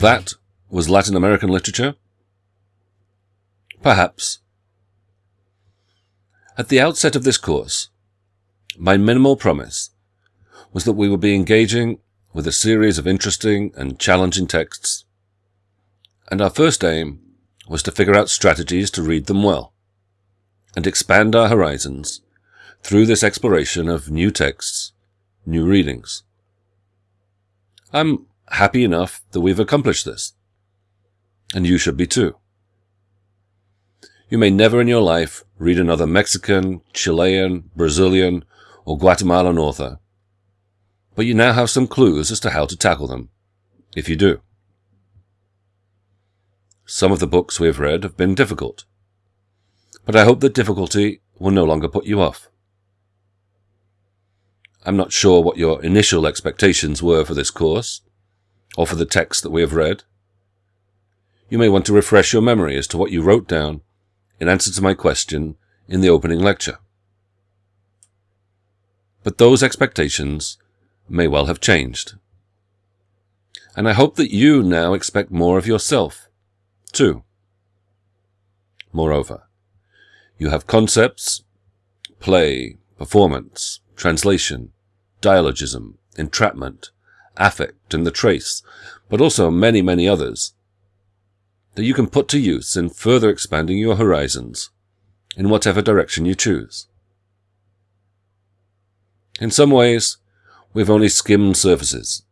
that was Latin American literature? Perhaps. At the outset of this course, my minimal promise was that we would be engaging with a series of interesting and challenging texts, and our first aim was to figure out strategies to read them well and expand our horizons through this exploration of new texts, new readings. I'm happy enough that we've accomplished this, and you should be too. You may never in your life read another Mexican, Chilean, Brazilian, or Guatemalan author, but you now have some clues as to how to tackle them, if you do. Some of the books we have read have been difficult, but I hope that difficulty will no longer put you off. I'm not sure what your initial expectations were for this course, or for the text that we have read. You may want to refresh your memory as to what you wrote down in answer to my question in the opening lecture. But those expectations may well have changed. And I hope that you now expect more of yourself, too. Moreover, you have concepts, play, performance, translation, dialogism, entrapment, affect, and the trace, but also many, many others that you can put to use in further expanding your horizons in whatever direction you choose. In some ways, we've only skimmed surfaces,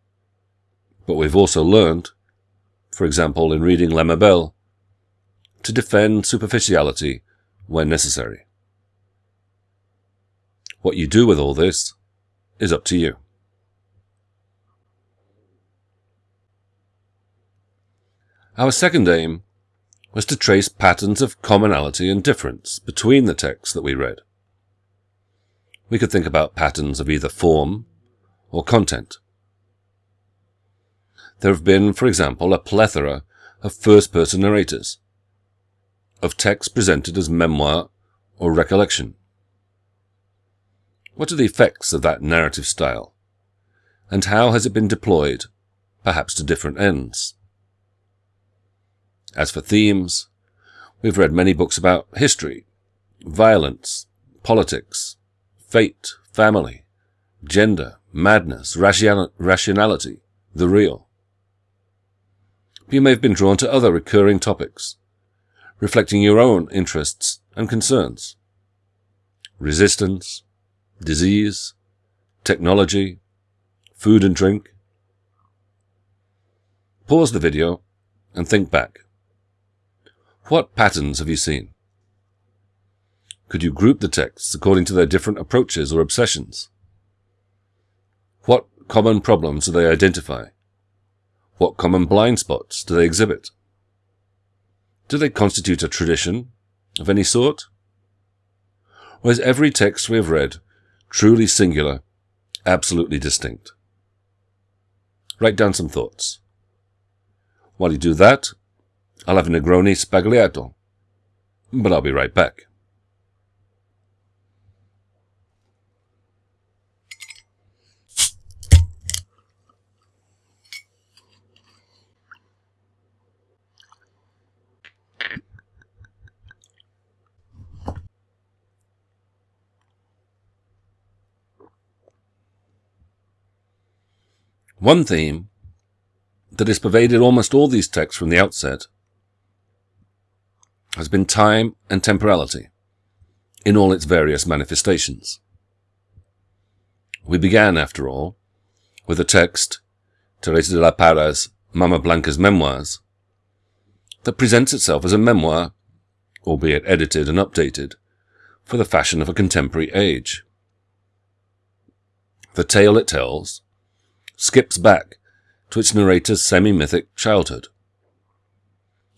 but we've also learned, for example in reading Lemebel, to defend superficiality when necessary. What you do with all this is up to you. Our second aim was to trace patterns of commonality and difference between the texts that we read. We could think about patterns of either form or content. There have been, for example, a plethora of first-person narrators, of texts presented as memoir or recollection. What are the effects of that narrative style? And how has it been deployed, perhaps to different ends? As for themes, we've read many books about history, violence, politics, fate, family, gender, madness, rationality, the real. You may have been drawn to other recurring topics, reflecting your own interests and concerns. Resistance, disease, technology, food and drink. Pause the video and think back. What patterns have you seen? Could you group the texts according to their different approaches or obsessions? What common problems do they identify? What common blind spots do they exhibit? Do they constitute a tradition of any sort? Or is every text we have read truly singular, absolutely distinct. Write down some thoughts. While you do that, I'll have Negroni Sbagliato, but I'll be right back. One theme that has pervaded almost all these texts from the outset has been time and temporality in all its various manifestations. We began, after all, with a text, Teresa de la Parra's Mama Blanca's Memoirs, that presents itself as a memoir, albeit edited and updated, for the fashion of a contemporary age. The tale it tells skips back to its narrator's semi-mythic childhood.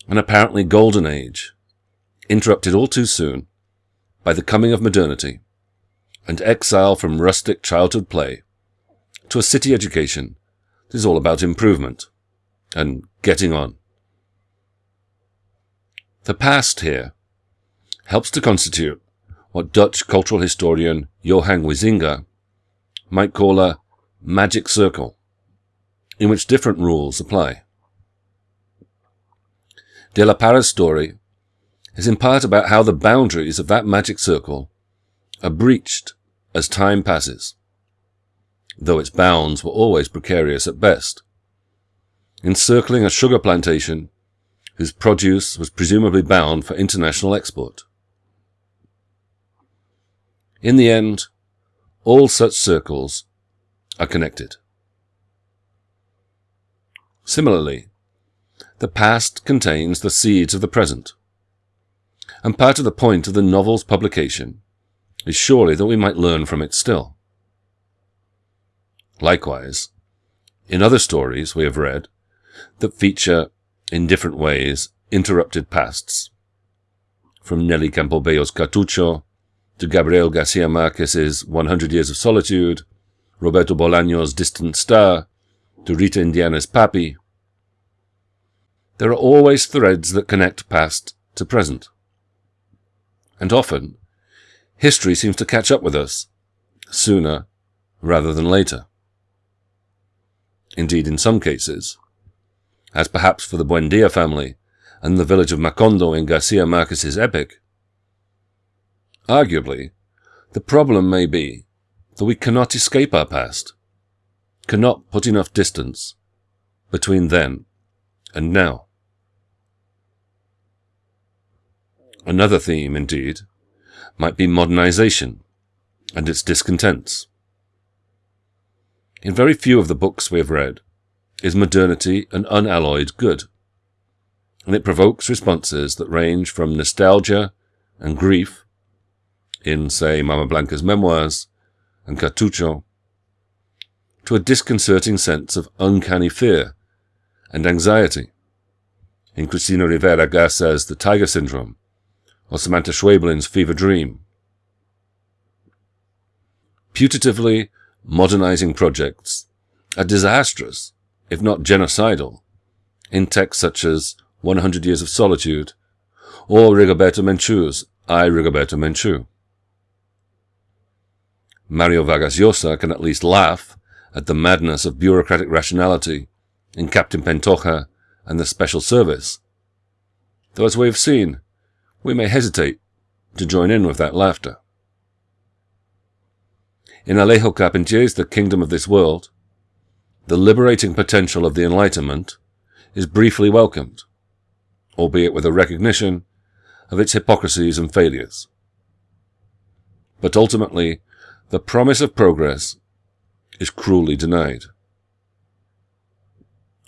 An apparently golden age, interrupted all too soon by the coming of modernity and exile from rustic childhood play to a city education that is all about improvement and getting on. The past here helps to constitute what Dutch cultural historian Johan Huizinga might call a magic circle in which different rules apply. De la Parra's story is in part about how the boundaries of that magic circle are breached as time passes, though its bounds were always precarious at best. Encircling a sugar plantation whose produce was presumably bound for international export. In the end, all such circles are connected. Similarly, the past contains the seeds of the present. And part of the point of the novel's publication is surely that we might learn from it still. Likewise, in other stories we have read that feature, in different ways, interrupted pasts, from Nelly Campobello's Cartucho to Gabriel Garcia Marquez's 100 Years of Solitude, Roberto Bolaño's Distant Star, to Rita Indiana's Papi, there are always threads that connect past to present. And often, history seems to catch up with us sooner rather than later. Indeed, in some cases, as perhaps for the Buendia family and the village of Macondo in Garcia Marquez's epic, arguably, the problem may be that we cannot escape our past, cannot put enough distance between then and now. Another theme, indeed, might be modernization and its discontents. In very few of the books we have read is modernity an unalloyed good, and it provokes responses that range from nostalgia and grief in, say, Mama Blanca's memoirs and Cartucho, to a disconcerting sense of uncanny fear and anxiety in Cristina Rivera Garza's The Taiga Syndrome or Samanta Schweblin's Fever Dream. Putatively modernizing projects are disastrous, if not genocidal, in texts such as 100 Years of Solitude or Rigoberta Menchu's I, Rigoberta Menchu. Mario Vargas Llosa can at least laugh at the madness of bureaucratic rationality in Captain Pantoja and the Special Service, though as we have seen, we may hesitate to join in with that laughter. In Alejo Carpentier's The Kingdom of This World, the liberating potential of the Enlightenment is briefly welcomed, albeit with a recognition of its hypocrisies and failures. But ultimately, the promise of progress is cruelly denied.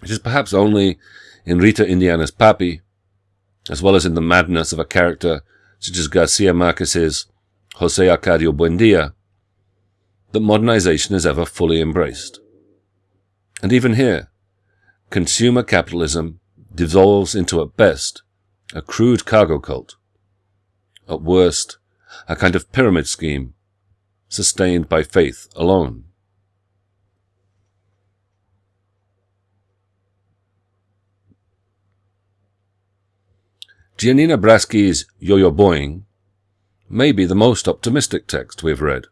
It is perhaps only in Rita Indiana's Papi as well as in the madness of a character such as Garcia Marquez's Jose Arcadio Buendia, that modernization is ever fully embraced. And even here, consumer capitalism dissolves into at best a crude cargo cult, at worst a kind of pyramid scheme sustained by faith alone. Giannina Braschi's Yo-Yo Boing may be the most optimistic text we've read,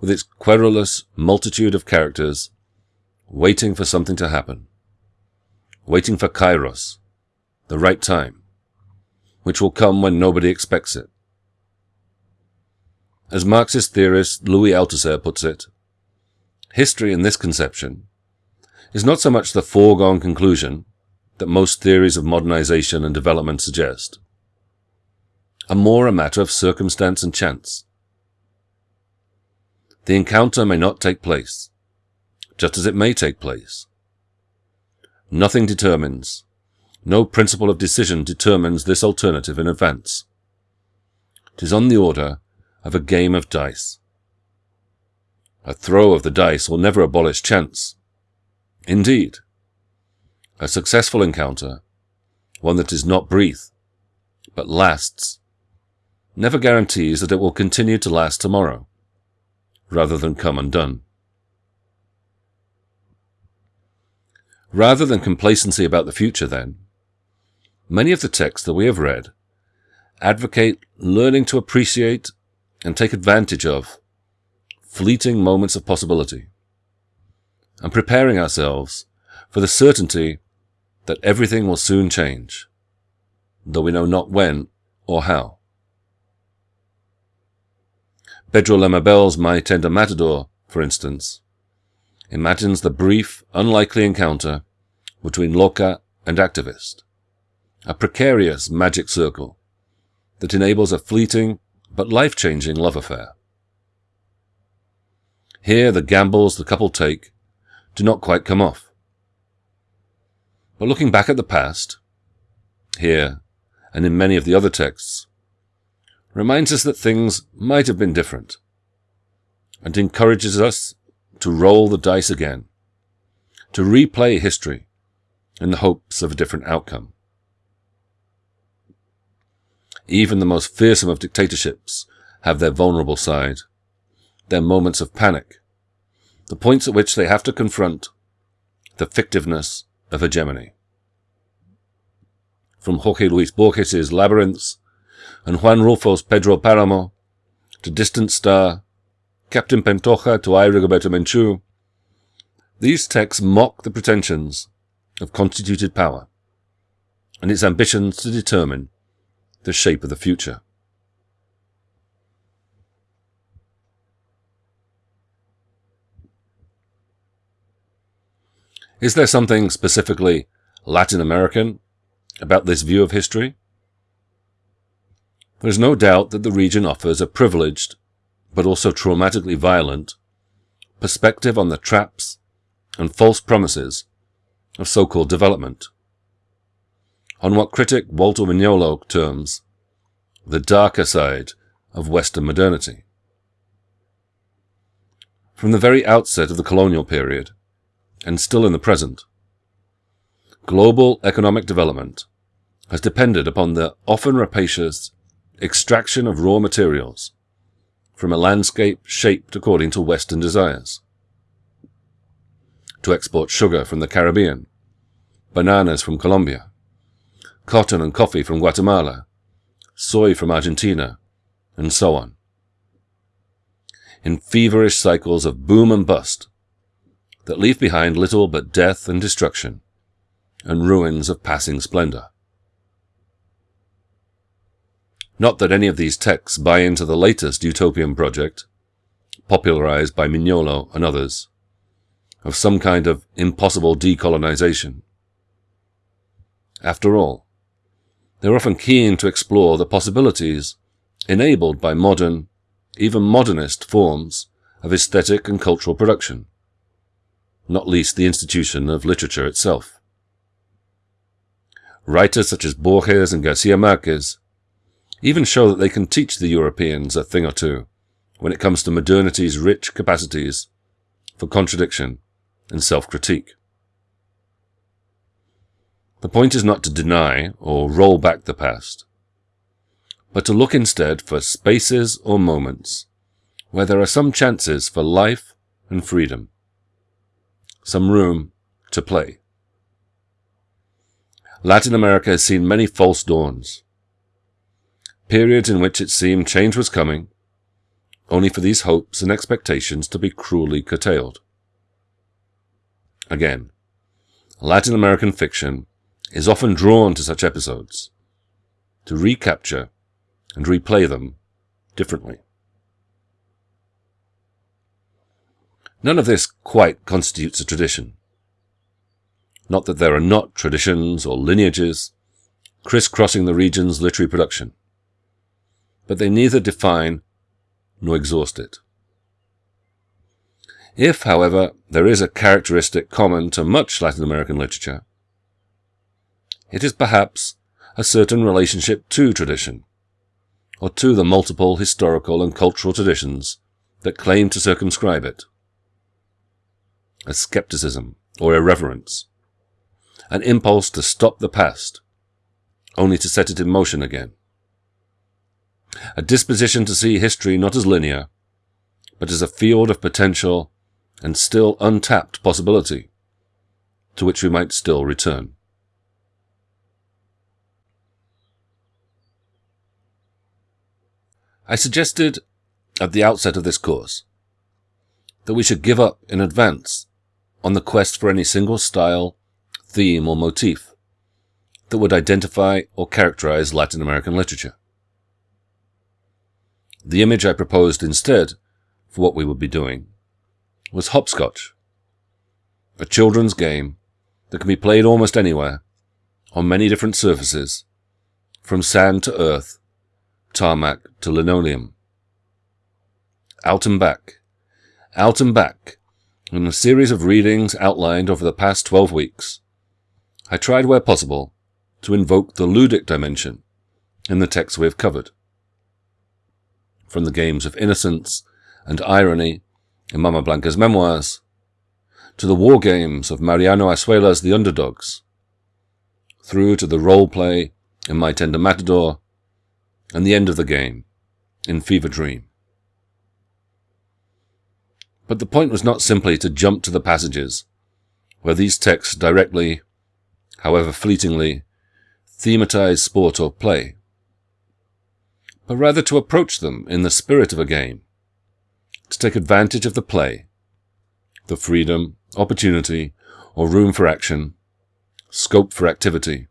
with its querulous multitude of characters waiting for something to happen, waiting for kairos, the right time, which will come when nobody expects it. As Marxist theorist Louis Althusser puts it, history in this conception is not so much the foregone conclusion that most theories of modernization and development suggest, are more a matter of circumstance and chance. The encounter may not take place, just as it may take place. Nothing determines, no principle of decision determines this alternative in advance. It is on the order of a game of dice. A throw of the dice will never abolish chance. Indeed, a successful encounter, one that is not brief, but lasts, never guarantees that it will continue to last tomorrow, rather than come undone. Rather than complacency about the future, then, many of the texts that we have read advocate learning to appreciate and take advantage of fleeting moments of possibility, and preparing ourselves for the certainty that everything will soon change. though we know not when or how. Pedro Lemebel's My Tender Matador, for instance, imagines the brief, unlikely encounter between Loca and activist, a precarious magic circle that enables a fleeting but life-changing love affair. Here the gambles the couple take do not quite come off. But looking back at the past, here and in many of the other texts, reminds us that things might have been different and encourages us to roll the dice again, to replay history in the hopes of a different outcome. Even the most fearsome of dictatorships have their vulnerable side, their moments of panic, the points at which they have to confront the fictiveness of hegemony. From Jorge Luis Borges's Labyrinths and Juan Rulfo's Pedro Paramo to Distant Star, Captain Pantoja to I, Rigoberta Menchu, these texts mock the pretensions of constituted power and its ambitions to determine the shape of the future. Is there something specifically Latin American about this view of history? There is no doubt that the region offers a privileged, but also traumatically violent, perspective on the traps and false promises of so-called development. On what critic Walter Mignolo terms the darker side of Western modernity. From the very outset of the colonial period, and still in the present, global economic development has depended upon the often rapacious extraction of raw materials from a landscape shaped according to Western desires. To export sugar from the Caribbean, bananas from Colombia, cotton and coffee from Guatemala, soy from Argentina, and so on. In feverish cycles of boom and bust that leave behind little but death and destruction and ruins of passing splendor. Not that any of these texts buy into the latest utopian project, popularized by Mignolo and others, of some kind of impossible decolonization. After all, they're often keen to explore the possibilities enabled by modern, even modernist forms of aesthetic and cultural production, not least the institution of literature itself. Writers such as Borges and Garcia Marquez even show that they can teach the Europeans a thing or two when it comes to modernity's rich capacities for contradiction and self-critique. The point is not to deny or roll back the past, but to look instead for spaces or moments where there are some chances for life and freedom, some room to play. Latin America has seen many false dawns, periods in which it seemed change was coming, only for these hopes and expectations to be cruelly curtailed. Again, Latin American fiction is often drawn to such episodes, to recapture and replay them differently. None of this quite constitutes a tradition. Not that there are not traditions or lineages crisscrossing the region's literary production but they neither define nor exhaust it. If, however, there is a characteristic common to much Latin American literature, it is perhaps a certain relationship to tradition, or to the multiple historical and cultural traditions that claim to circumscribe it. A skepticism or irreverence, an impulse to stop the past, only to set it in motion again a disposition to see history not as linear, but as a field of potential and still untapped possibility, to which we might still return. I suggested at the outset of this course that we should give up in advance on the quest for any single style, theme, or motif that would identify or characterize Latin American literature. The image I proposed instead for what we would be doing was hopscotch, a children's game that can be played almost anywhere, on many different surfaces, from sand to earth, tarmac to linoleum. Out and back, out and back, in a series of readings outlined over the past 12 weeks, I tried where possible to invoke the ludic dimension in the texts we have covered. From the games of innocence and irony in Mama Blanca's memoirs, to the war games of Mariano Azuela's The Underdogs, through to the role play in My Tender Matador, and the end of the game in Fever Dream. But the point was not simply to jump to the passages where these texts directly, however fleetingly, thematize sport or play, but rather to approach them in the spirit of a game, to take advantage of the play, the freedom, opportunity, or room for action, scope for activity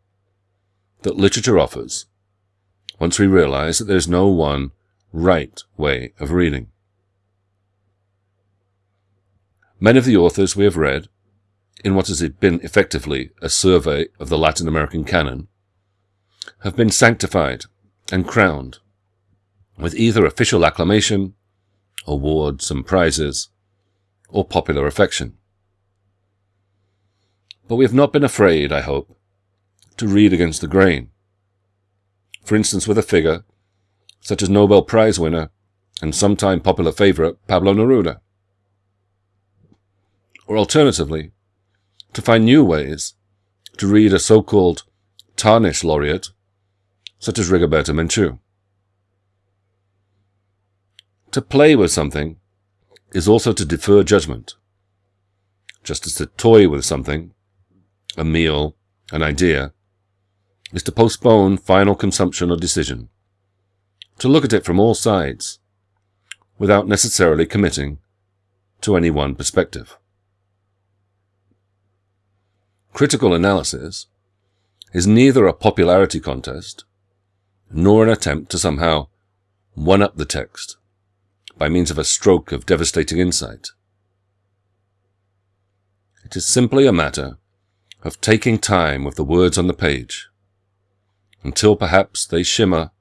that literature offers once we realize that there's no one right way of reading. Many of the authors we have read, in what has been effectively a survey of the Latin American canon, have been sanctified and crowned with either official acclamation, awards and prizes, or popular affection. But we have not been afraid, I hope, to read against the grain. For instance, with a figure such as Nobel Prize winner and sometime popular favorite Pablo Neruda. Or alternatively, to find new ways to read a so-called tarnished laureate such as Rigoberta Menchú. To play with something is also to defer judgment, just as to toy with something, a meal, an idea, is to postpone final consumption or decision, to look at it from all sides, without necessarily committing to any one perspective. Critical analysis is neither a popularity contest nor an attempt to somehow one-up the text by means of a stroke of devastating insight. It is simply a matter of taking time with the words on the page, until perhaps they shimmer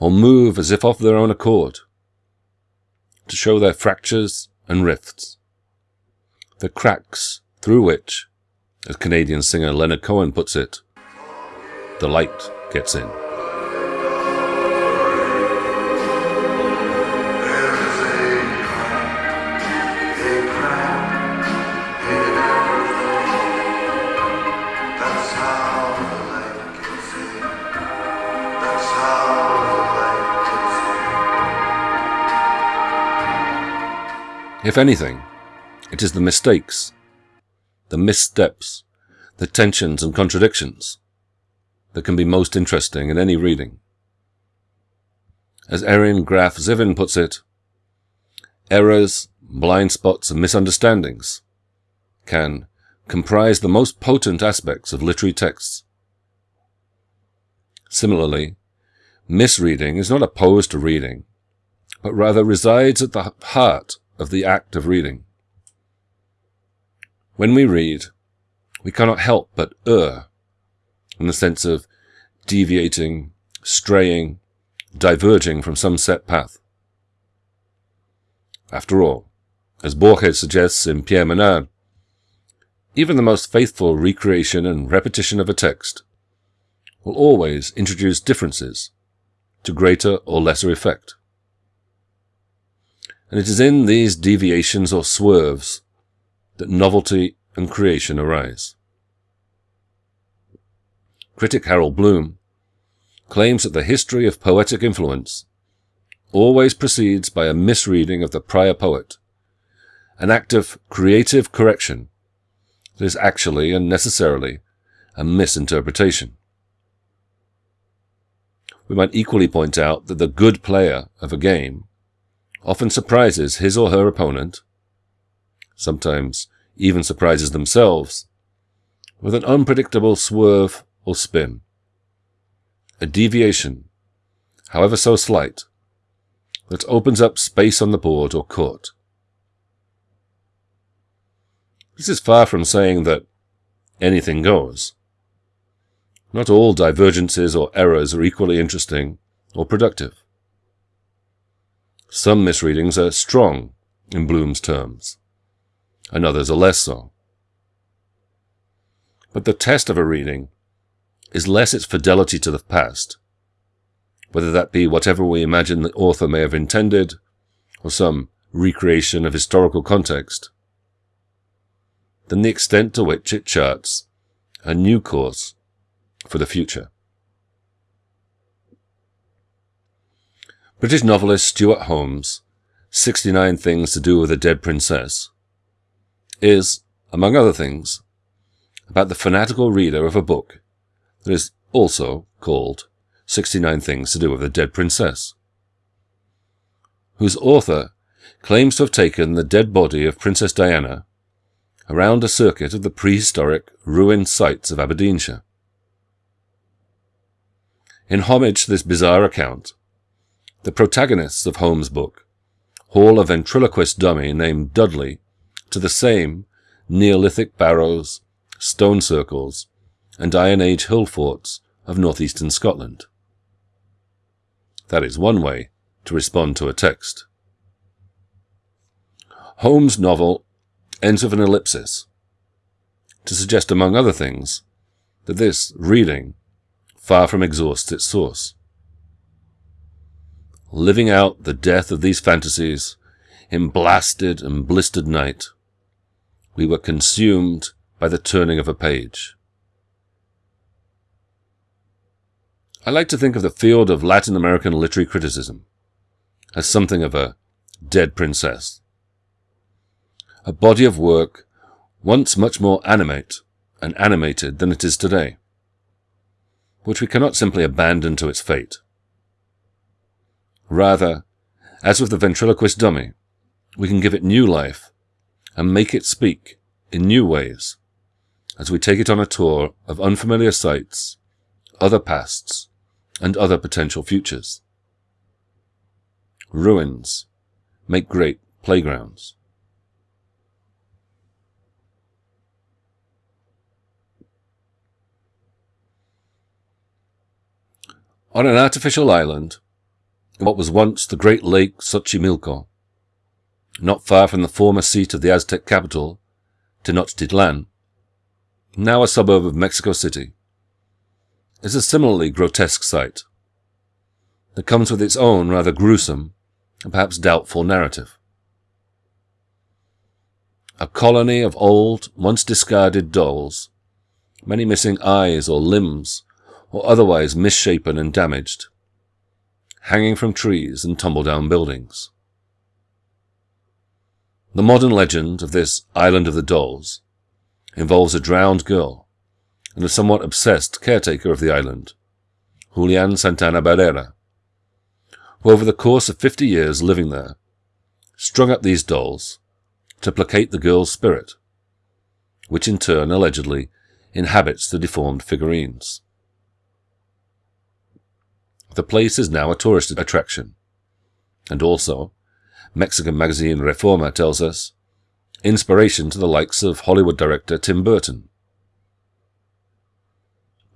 or move as if of their own accord, to show their fractures and rifts, the cracks through which, as Canadian singer Leonard Cohen puts it, the light gets in. If anything, it is the mistakes, the missteps, the tensions and contradictions that can be most interesting in any reading. As Erin Graff Zivin puts it, errors, blind spots, and misunderstandings can comprise the most potent aspects of literary texts. Similarly, misreading is not opposed to reading, but rather resides at the heart of the act of reading. When we read, we cannot help but err, in the sense of deviating, straying, diverging from some set path. After all, as Borges suggests in Pierre Menard, even the most faithful recreation and repetition of a text will always introduce differences to greater or lesser effect and it is in these deviations or swerves that novelty and creation arise. Critic Harold Bloom claims that the history of poetic influence always proceeds by a misreading of the prior poet, an act of creative correction that is actually and necessarily a misinterpretation. We might equally point out that the good player of a game often surprises his or her opponent, sometimes even surprises themselves, with an unpredictable swerve or spin. a deviation, however so slight, that opens up space on the board or court. This is far from saying that anything goes. Not all divergences or errors are equally interesting or productive. Some misreadings are strong in Bloom's terms, and others are less so. But the test of a reading is less its fidelity to the past, whether that be whatever we imagine the author may have intended, or some recreation of historical context, than the extent to which it charts a new course for the future. British novelist Stuart Home's 69 Things to Do with a Dead Princess is, among other things, about the fanatical reader of a book that is also called 69 Things to Do with a Dead Princess, whose author claims to have taken the dead body of Princess Diana around a circuit of the prehistoric ruined sites of Aberdeenshire. In homage to this bizarre account, the protagonists of Home's book haul a ventriloquist dummy named Dudley to the same Neolithic barrows, stone circles, and Iron Age hill forts of northeastern Scotland. That is one way to respond to a text. Home's novel ends with an ellipsis to suggest, among other things, that this reading far from exhausts its source. Living out the death of these fantasies in blasted and blistered night, we were consumed by the turning of a page. I like to think of the field of Latin American literary criticism as something of a dead princess. A body of work once much more animate and animated than it is today, which we cannot simply abandon to its fate. Rather, as with the ventriloquist dummy, we can give it new life and make it speak in new ways as we take it on a tour of unfamiliar sights, other pasts, and other potential futures. Ruins make great playgrounds. On an artificial island, in what was once the great lake Xochimilco, not far from the former seat of the Aztec capital, Tenochtitlan, now a suburb of Mexico City, is a similarly grotesque sight that comes with its own rather gruesome and perhaps doubtful narrative. A colony of old, once discarded dolls, many missing eyes or limbs, or otherwise misshapen and damaged, hanging from trees and tumble-down buildings. The modern legend of this Island of the Dolls involves a drowned girl and a somewhat obsessed caretaker of the island, Julian Santana Barrera, who over the course of fifty years living there, strung up these dolls to placate the girl's spirit, which in turn allegedly inhabits the deformed figurines. The place is now a tourist attraction, and also, Mexican magazine Reforma tells us, inspiration to the likes of Hollywood director Tim Burton,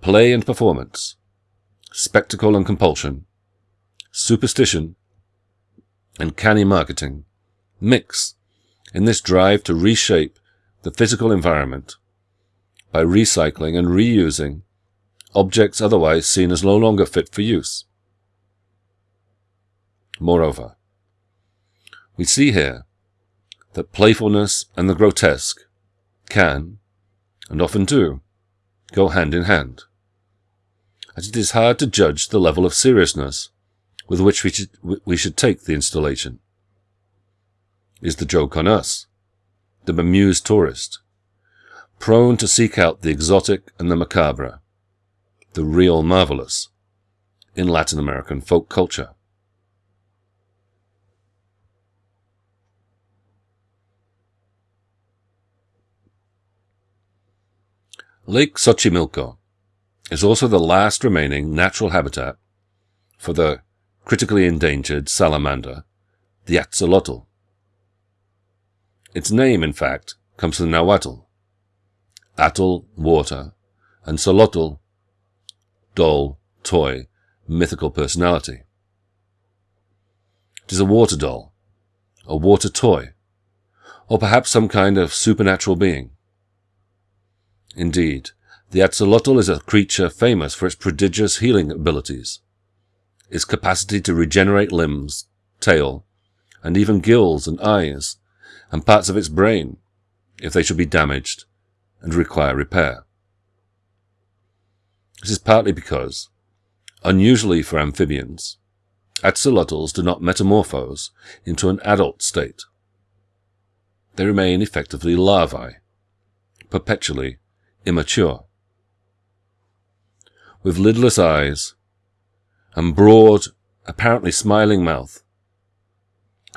play and performance, spectacle and compulsion, superstition, and canny marketing. Mix. In this drive to reshape the physical environment by recycling and reusing objects otherwise seen as no longer fit for use. Moreover, we see here that playfulness and the grotesque can, and often do, go hand in hand as it is hard to judge the level of seriousness with which we should, we should take the installation. Is the joke on us, the bemused tourist, prone to seek out the exotic and the macabre, the real marvelous, in Latin American folk culture? Lake Xochimilco is also the last remaining natural habitat for the critically endangered salamander, the axolotl. Its name, in fact, comes from the Nahuatl. Atl, water, and xolotl, doll, toy, mythical personality. It is a water doll, a water toy, or perhaps some kind of supernatural being. Indeed, the axolotl is a creature famous for its prodigious healing abilities, its capacity to regenerate limbs, tail, and even gills and eyes, and parts of its brain, if they should be damaged and require repair. This is partly because, unusually for amphibians, axolotls do not metamorphose into an adult state. They remain effectively larvae, perpetually immature. With lidless eyes and broad, apparently smiling mouth,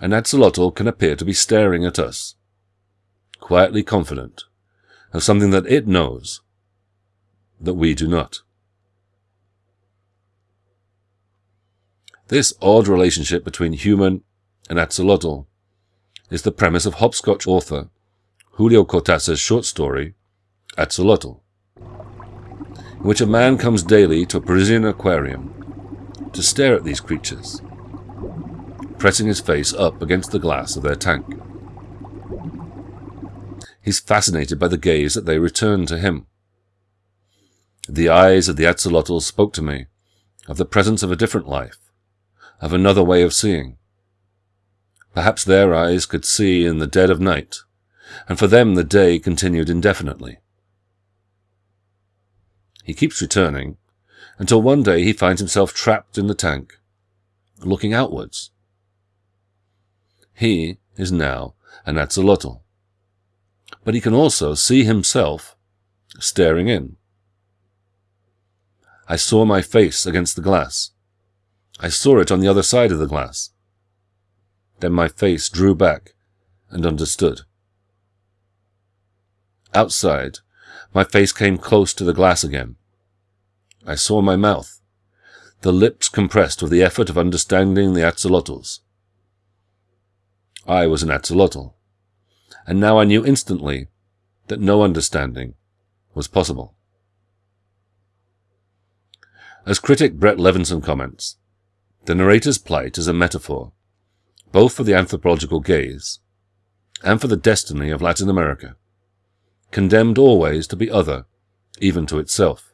an axolotl can appear to be staring at us, quietly confident of something that it knows that we do not. This odd relationship between human and axolotl is the premise of hopscotch author Julio Cortázar's short story, Axolotl, in which a man comes daily to a Parisian aquarium to stare at these creatures, pressing his face up against the glass of their tank. He's fascinated by the gaze that they return to him. The eyes of the axolotl spoke to me of the presence of a different life, of another way of seeing. Perhaps their eyes could see in the dead of night, and for them the day continued indefinitely. He keeps returning, until one day he finds himself trapped in the tank, looking outwards. He is now an axolotl, but he can also see himself staring in. I saw my face against the glass. I saw it on the other side of the glass. Then my face drew back and understood. Outside, my face came close to the glass again. I saw my mouth, the lips compressed with the effort of understanding the axolotls. I was an axolotl, and now I knew instantly that no understanding was possible. As critic Brett Levinson comments, the narrator's plight is a metaphor, both for the anthropological gaze and for the destiny of Latin America, condemned always to be other, even to itself.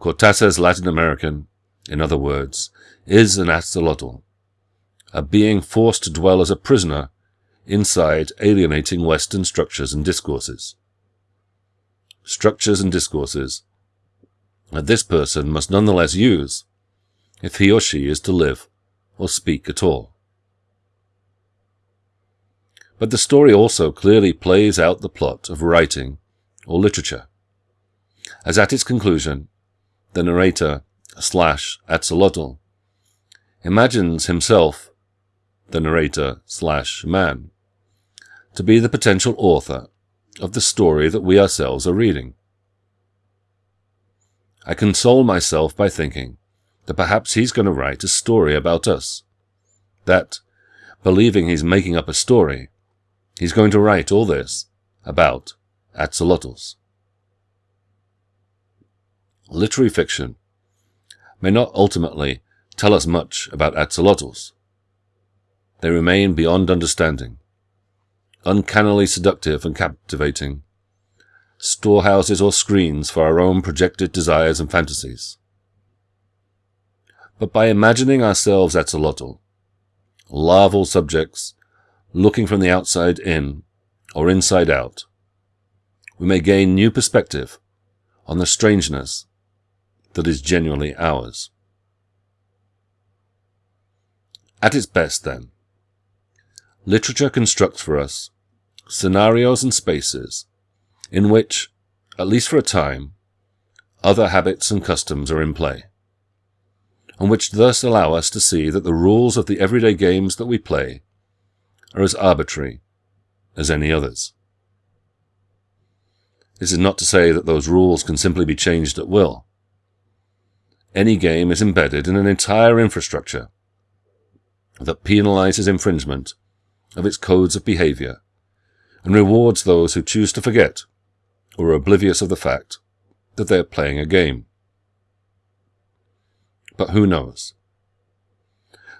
Cortázar's Latin American, in other words, is an axolotl, a being forced to dwell as a prisoner inside alienating Western structures and discourses. Structures and discourses that this person must nonetheless use if he or she is to live or speak at all. But the story also clearly plays out the plot of writing or literature, as at its conclusion the narrator slash axolotl, imagines himself, the narrator slash man, to be the potential author of the story that we ourselves are reading. I console myself by thinking that perhaps he's going to write a story about us. That, believing he's making up a story, he's going to write all this about axolotls literary fiction may not ultimately tell us much about axolotls. They remain beyond understanding, uncannily seductive and captivating, storehouses or screens for our own projected desires and fantasies. But by imagining ourselves axolotl, larval subjects looking from the outside in or inside out, we may gain new perspective on the strangeness that is genuinely ours. At its best, then, literature constructs for us scenarios and spaces in which, at least for a time, other habits and customs are in play, and which thus allow us to see that the rules of the everyday games that we play are as arbitrary as any others. This is not to say that those rules can simply be changed at will. Any game is embedded in an entire infrastructure that penalizes infringement of its codes of behavior and rewards those who choose to forget or are oblivious of the fact that they are playing a game. But who knows?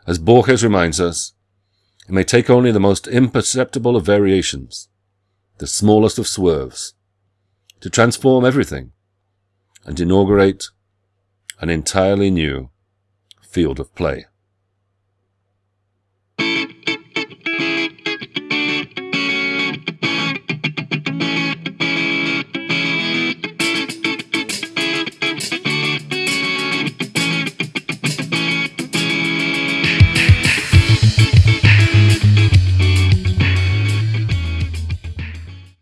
As Borges reminds us, it may take only the most imperceptible of variations, the smallest of swerves, to transform everything and inaugurate an entirely new field of play.